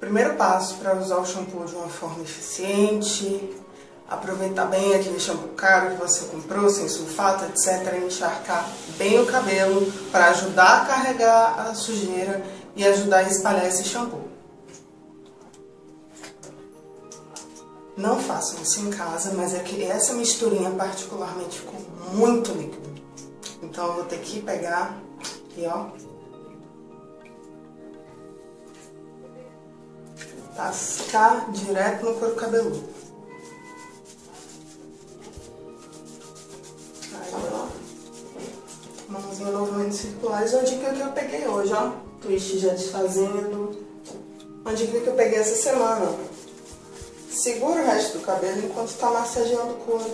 Primeiro passo para usar o shampoo de uma forma eficiente, aproveitar bem aquele shampoo caro que você comprou, sem sulfato, etc. Encharcar bem o cabelo para ajudar a carregar a sujeira e ajudar a espalhar esse shampoo. Não façam isso em casa, mas é que essa misturinha particularmente ficou muito líquida. Então eu vou ter que pegar e ó, tascar direto no couro cabeludo. Aí, ó, mãozinha novamente circulares. Uma dica que eu peguei hoje, ó, twist já desfazendo. Uma dica que eu peguei essa semana, Segura o resto do cabelo enquanto está massageando o couro.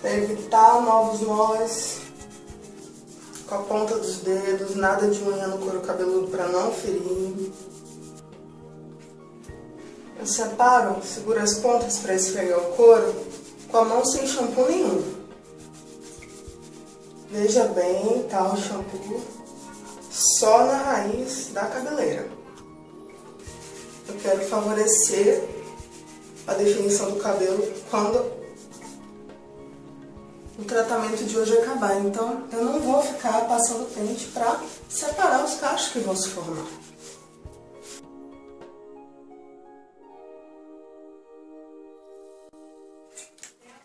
Para evitar novos nós com a ponta dos dedos, nada de unha no couro cabeludo para não ferir. Eu separo, seguro as pontas para esfregar o couro com a mão sem shampoo nenhum. Veja bem, tá o shampoo só na raiz da cabeleira. Eu quero favorecer a definição do cabelo quando o tratamento de hoje acabar. Então, eu não vou ficar passando pente para separar os cachos que vão se formar.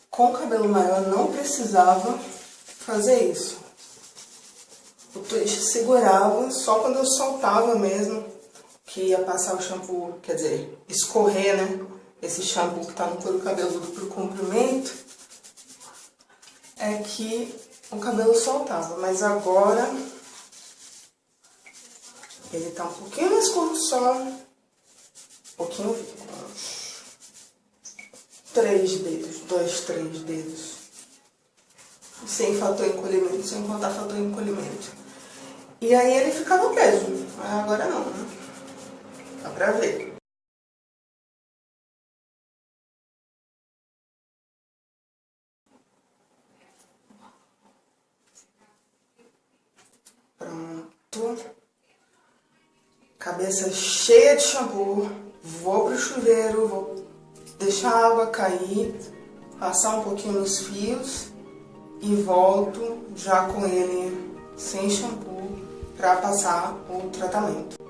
Com o cabelo maior não precisava fazer isso. O twist segurava só quando eu soltava mesmo, que ia passar o shampoo, quer dizer, escorrer, né? Esse shampoo que tá no couro cabeludo pro comprimento, é que o cabelo soltava. Mas agora, ele tá um pouquinho mais curto só, um pouquinho, três dedos, dois, três dedos sem fator encolhimento, sem contar fator encolhimento. E aí ele ficava preso, agora não, né? Dá pra ver. Pronto. Cabeça cheia de shampoo. Vou pro chuveiro, vou deixar a água cair, passar um pouquinho nos fios e volto já com ele sem shampoo para passar o tratamento.